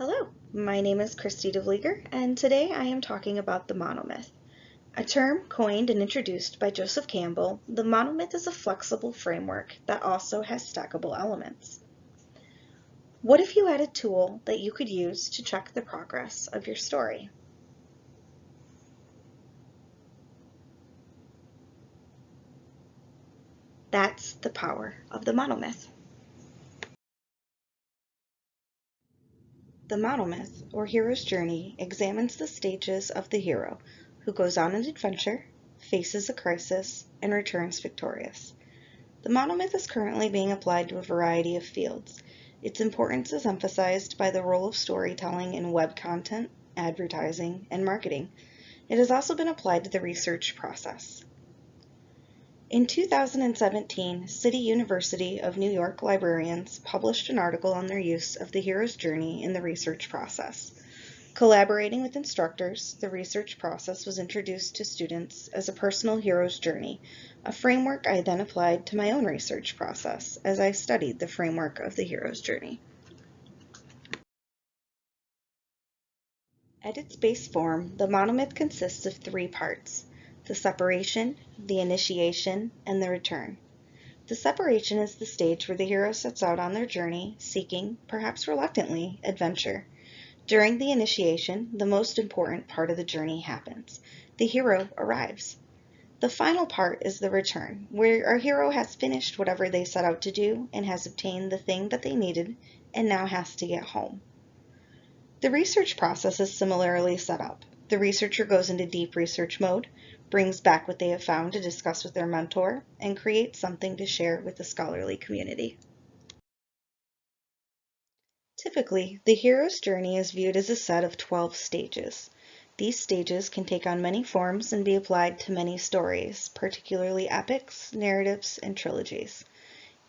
Hello, my name is Christy DeVlieger, and today I am talking about the monomyth. A term coined and introduced by Joseph Campbell, the monomyth is a flexible framework that also has stackable elements. What if you had a tool that you could use to check the progress of your story? That's the power of the monomyth. The monomyth, or hero's journey, examines the stages of the hero who goes on an adventure, faces a crisis, and returns victorious. The monomyth is currently being applied to a variety of fields. Its importance is emphasized by the role of storytelling in web content, advertising, and marketing. It has also been applied to the research process. In 2017, City University of New York librarians published an article on their use of the hero's journey in the research process. Collaborating with instructors, the research process was introduced to students as a personal hero's journey, a framework I then applied to my own research process as I studied the framework of the hero's journey. At its base form, the monomyth consists of three parts the separation, the initiation, and the return. The separation is the stage where the hero sets out on their journey, seeking, perhaps reluctantly, adventure. During the initiation, the most important part of the journey happens. The hero arrives. The final part is the return, where our hero has finished whatever they set out to do and has obtained the thing that they needed and now has to get home. The research process is similarly set up. The researcher goes into deep research mode, brings back what they have found to discuss with their mentor, and creates something to share with the scholarly community. Typically, the hero's journey is viewed as a set of 12 stages. These stages can take on many forms and be applied to many stories, particularly epics, narratives, and trilogies.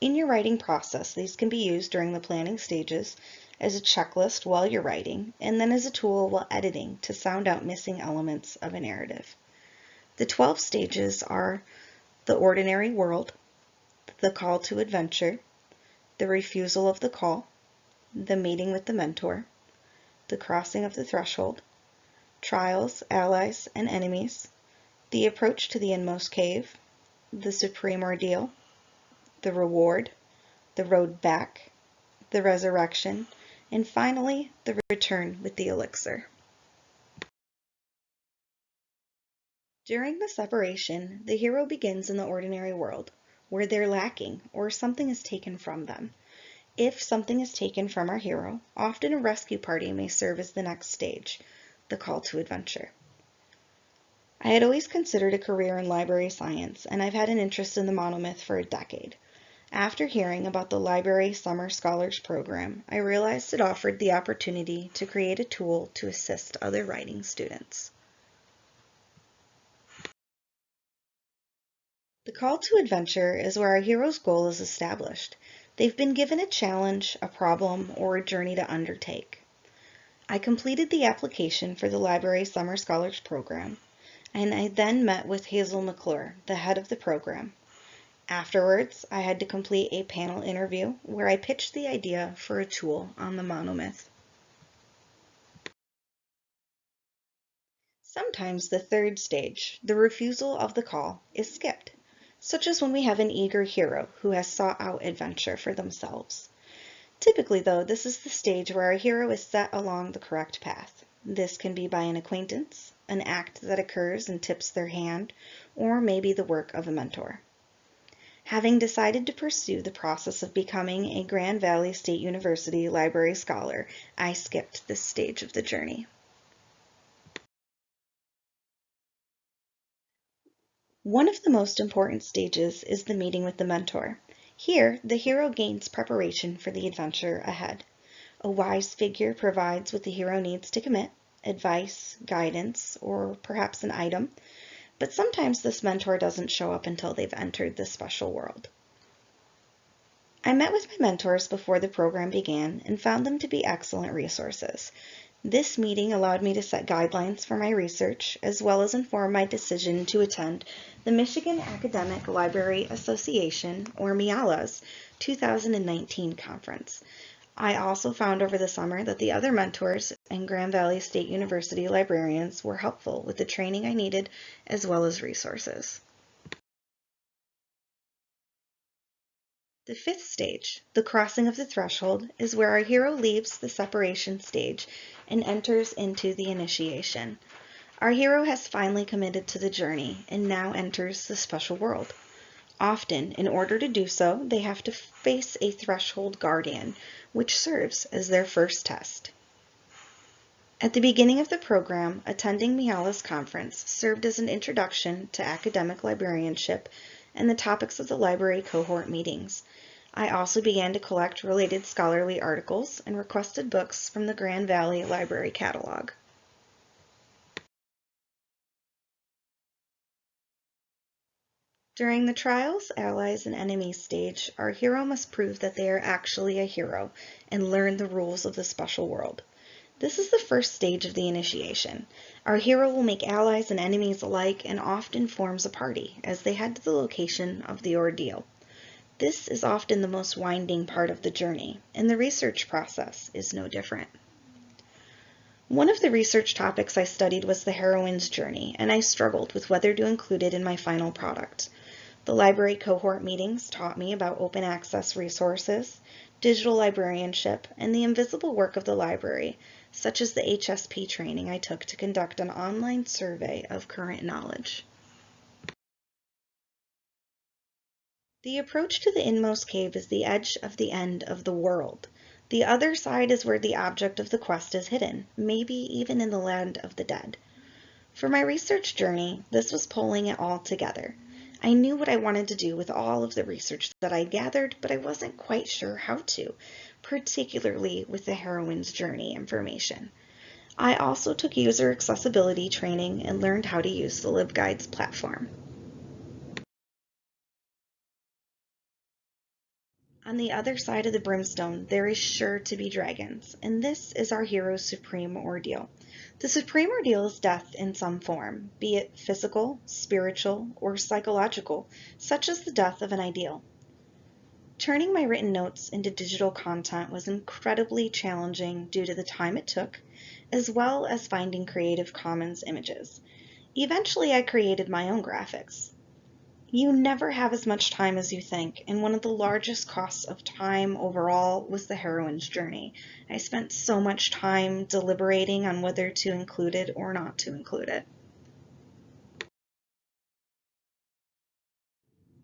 In your writing process, these can be used during the planning stages as a checklist while you're writing, and then as a tool while editing to sound out missing elements of a narrative. The 12 stages are the ordinary world, the call to adventure, the refusal of the call, the meeting with the mentor, the crossing of the threshold, trials, allies, and enemies, the approach to the inmost cave, the supreme ordeal, the reward, the road back, the resurrection, and finally the return with the elixir. During the separation, the hero begins in the ordinary world, where they're lacking or something is taken from them. If something is taken from our hero, often a rescue party may serve as the next stage, the call to adventure. I had always considered a career in library science, and I've had an interest in the monomyth for a decade. After hearing about the Library Summer Scholars Program, I realized it offered the opportunity to create a tool to assist other writing students. The call to adventure is where our hero's goal is established. They've been given a challenge, a problem, or a journey to undertake. I completed the application for the Library Summer Scholars Program, and I then met with Hazel McClure, the head of the program. Afterwards, I had to complete a panel interview where I pitched the idea for a tool on the monomyth. Sometimes the third stage, the refusal of the call, is skipped such as when we have an eager hero who has sought out adventure for themselves. Typically, though, this is the stage where our hero is set along the correct path. This can be by an acquaintance, an act that occurs and tips their hand, or maybe the work of a mentor. Having decided to pursue the process of becoming a Grand Valley State University library scholar, I skipped this stage of the journey. One of the most important stages is the meeting with the mentor. Here, the hero gains preparation for the adventure ahead. A wise figure provides what the hero needs to commit, advice, guidance, or perhaps an item, but sometimes this mentor doesn't show up until they've entered this special world. I met with my mentors before the program began and found them to be excellent resources. This meeting allowed me to set guidelines for my research, as well as inform my decision to attend the Michigan Academic Library Association, or MIALA's, 2019 conference. I also found over the summer that the other mentors and Grand Valley State University librarians were helpful with the training I needed as well as resources. The fifth stage, the crossing of the threshold, is where our hero leaves the separation stage and enters into the initiation. Our hero has finally committed to the journey and now enters the special world. Often, in order to do so, they have to face a threshold guardian, which serves as their first test. At the beginning of the program, attending Miala's conference served as an introduction to academic librarianship and the topics of the library cohort meetings. I also began to collect related scholarly articles and requested books from the Grand Valley Library Catalog. During the Trials, Allies, and Enemies stage, our hero must prove that they are actually a hero and learn the rules of the special world. This is the first stage of the initiation. Our hero will make allies and enemies alike and often forms a party as they head to the location of the ordeal. This is often the most winding part of the journey, and the research process is no different. One of the research topics I studied was the heroine's journey, and I struggled with whether to include it in my final product. The library cohort meetings taught me about open access resources, digital librarianship, and the invisible work of the library, such as the HSP training I took to conduct an online survey of current knowledge. The approach to the inmost cave is the edge of the end of the world. The other side is where the object of the quest is hidden, maybe even in the land of the dead. For my research journey, this was pulling it all together. I knew what I wanted to do with all of the research that I gathered, but I wasn't quite sure how to, particularly with the heroine's journey information. I also took user accessibility training and learned how to use the LibGuides platform. On the other side of the brimstone, there is sure to be dragons, and this is our hero's supreme ordeal. The supreme ordeal is death in some form, be it physical, spiritual, or psychological, such as the death of an ideal. Turning my written notes into digital content was incredibly challenging due to the time it took, as well as finding Creative Commons images. Eventually I created my own graphics. You never have as much time as you think, and one of the largest costs of time overall was the heroine's journey. I spent so much time deliberating on whether to include it or not to include it.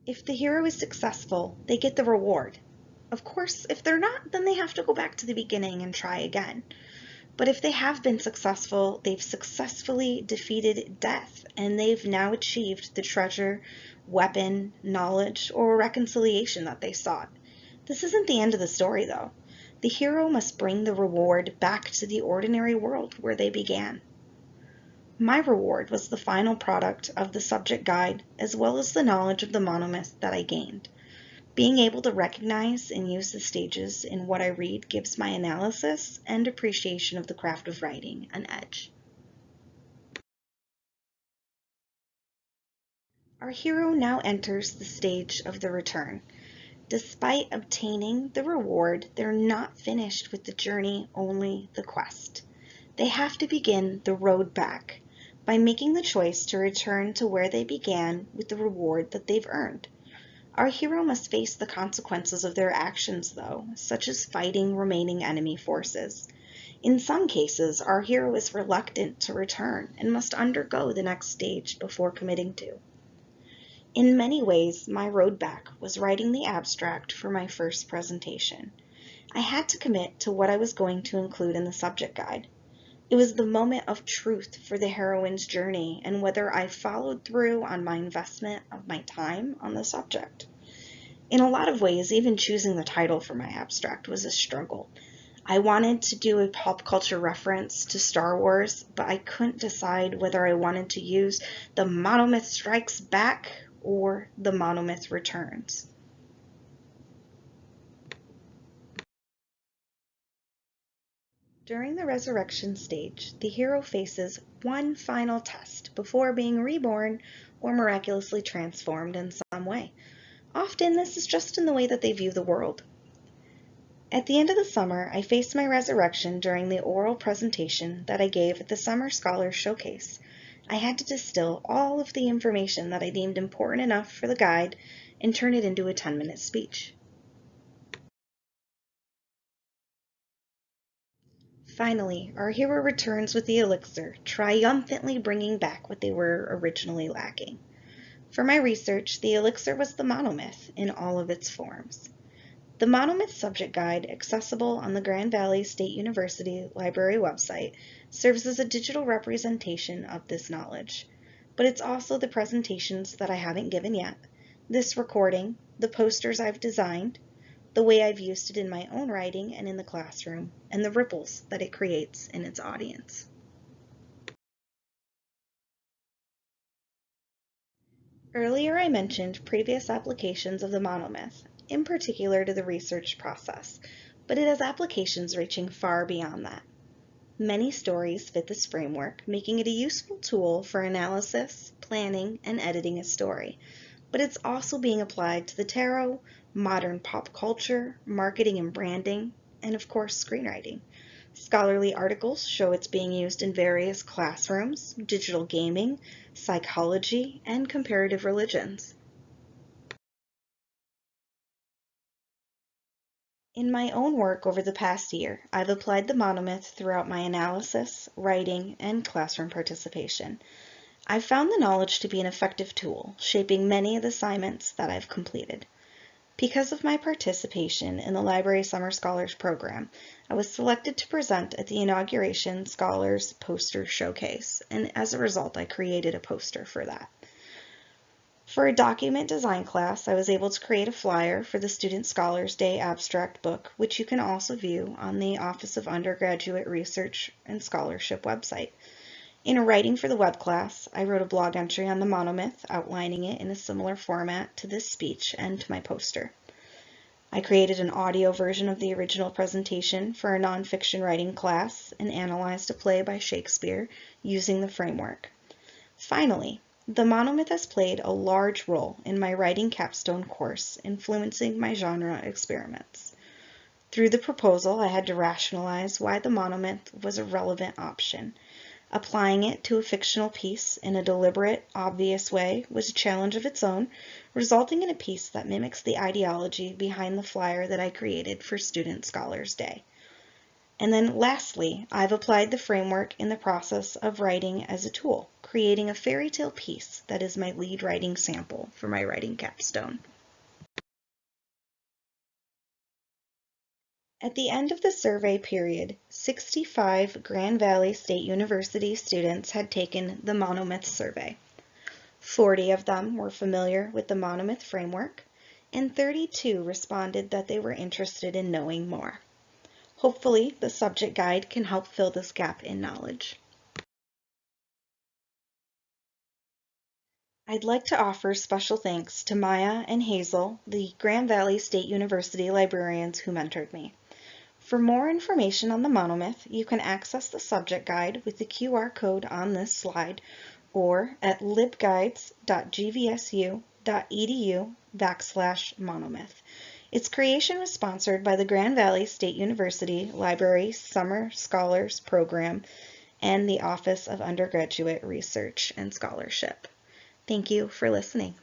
If the hero is successful, they get the reward. Of course, if they're not, then they have to go back to the beginning and try again. But if they have been successful, they've successfully defeated death, and they've now achieved the treasure weapon, knowledge, or reconciliation that they sought. This isn't the end of the story, though. The hero must bring the reward back to the ordinary world where they began. My reward was the final product of the subject guide as well as the knowledge of the monomyth that I gained. Being able to recognize and use the stages in what I read gives my analysis and appreciation of the craft of writing an edge. Our hero now enters the stage of the return. Despite obtaining the reward, they're not finished with the journey, only the quest. They have to begin the road back by making the choice to return to where they began with the reward that they've earned. Our hero must face the consequences of their actions, though, such as fighting remaining enemy forces. In some cases, our hero is reluctant to return and must undergo the next stage before committing to. In many ways, my road back was writing the abstract for my first presentation. I had to commit to what I was going to include in the subject guide. It was the moment of truth for the heroine's journey and whether I followed through on my investment of my time on the subject. In a lot of ways, even choosing the title for my abstract was a struggle. I wanted to do a pop culture reference to Star Wars, but I couldn't decide whether I wanted to use The Monomyth Strikes Back or the monomyth returns. During the resurrection stage, the hero faces one final test before being reborn or miraculously transformed in some way. Often this is just in the way that they view the world. At the end of the summer, I faced my resurrection during the oral presentation that I gave at the Summer Scholars Showcase. I had to distill all of the information that I deemed important enough for the guide and turn it into a 10-minute speech. Finally, our hero returns with the elixir, triumphantly bringing back what they were originally lacking. For my research, the elixir was the monomyth in all of its forms. The Monomyth Subject Guide, accessible on the Grand Valley State University Library website, serves as a digital representation of this knowledge. But it's also the presentations that I haven't given yet, this recording, the posters I've designed, the way I've used it in my own writing and in the classroom, and the ripples that it creates in its audience. Earlier I mentioned previous applications of the monomyth, in particular to the research process, but it has applications reaching far beyond that. Many stories fit this framework, making it a useful tool for analysis, planning, and editing a story, but it's also being applied to the tarot, modern pop culture, marketing and branding, and of course screenwriting. Scholarly articles show it's being used in various classrooms, digital gaming, psychology, and comparative religions. In my own work over the past year, I've applied the monomyth throughout my analysis, writing, and classroom participation. I've found the knowledge to be an effective tool, shaping many of the assignments that I've completed. Because of my participation in the Library Summer Scholars Program, I was selected to present at the inauguration Scholars Poster Showcase, and as a result, I created a poster for that. For a document design class, I was able to create a flyer for the Student Scholars Day abstract book, which you can also view on the Office of Undergraduate Research and Scholarship website. In a writing for the web class, I wrote a blog entry on the monomyth outlining it in a similar format to this speech and to my poster. I created an audio version of the original presentation for a nonfiction writing class and analyzed a play by Shakespeare using the framework. Finally, the monomyth has played a large role in my writing capstone course, influencing my genre experiments. Through the proposal, I had to rationalize why the monomyth was a relevant option. Applying it to a fictional piece in a deliberate, obvious way was a challenge of its own, resulting in a piece that mimics the ideology behind the flyer that I created for Student Scholars Day. And then lastly, I've applied the framework in the process of writing as a tool, creating a fairy tale piece that is my lead writing sample for my writing capstone. At the end of the survey period, 65 Grand Valley State University students had taken the Monomyth survey. 40 of them were familiar with the Monomyth framework, and 32 responded that they were interested in knowing more. Hopefully, the subject guide can help fill this gap in knowledge. I'd like to offer special thanks to Maya and Hazel, the Grand Valley State University librarians who mentored me. For more information on the monomyth, you can access the subject guide with the QR code on this slide or at libguides.gvsu.edu backslash monomyth. Its creation was sponsored by the Grand Valley State University Library Summer Scholars Program and the Office of Undergraduate Research and Scholarship. Thank you for listening.